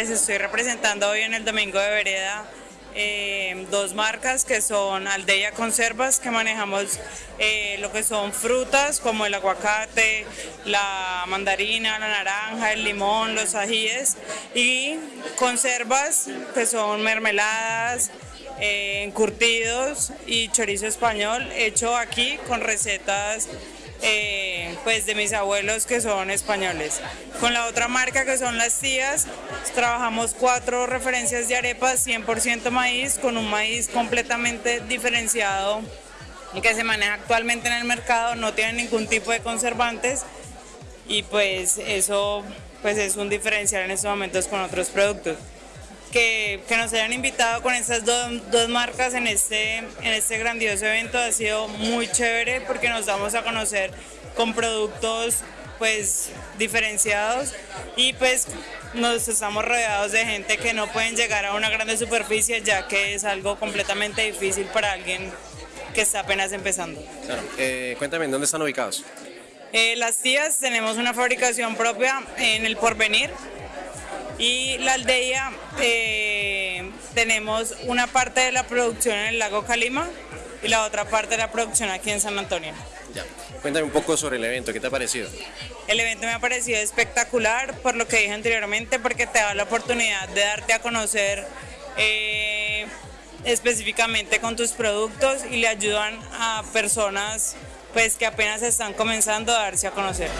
pues estoy representando hoy en el Domingo de Vereda eh, dos marcas que son Aldeia Conservas, que manejamos eh, lo que son frutas como el aguacate, la mandarina, la naranja, el limón, los ajíes y conservas que son mermeladas, eh, encurtidos y chorizo español hecho aquí con recetas eh, pues de mis abuelos que son españoles. Con la otra marca que son las tías, trabajamos cuatro referencias de arepas 100% maíz con un maíz completamente diferenciado que se maneja actualmente en el mercado, no tiene ningún tipo de conservantes y pues eso pues es un diferencial en estos momentos con otros productos que, nos hayan invitado con estas dos, marcas en este, en este grandioso evento ha sido muy chévere porque nos damos a conocer con productos pues diferenciados y pues nos estamos rodeados de gente que no pueden llegar a una grande superficie ya que es algo completamente difícil para alguien que está apenas empezando. Claro. Eh, cuéntame, ¿dónde están ubicados? Eh, las tías tenemos una fabricación propia en el Porvenir, y la aldea eh, tenemos una parte de la producción en el lago Calima y la otra parte de la producción aquí en San Antonio. Ya. Cuéntame un poco sobre el evento, ¿qué te ha parecido? El evento me ha parecido espectacular por lo que dije anteriormente, porque te da la oportunidad de darte a conocer eh, específicamente con tus productos y le ayudan a personas pues que apenas están comenzando a darse a conocer.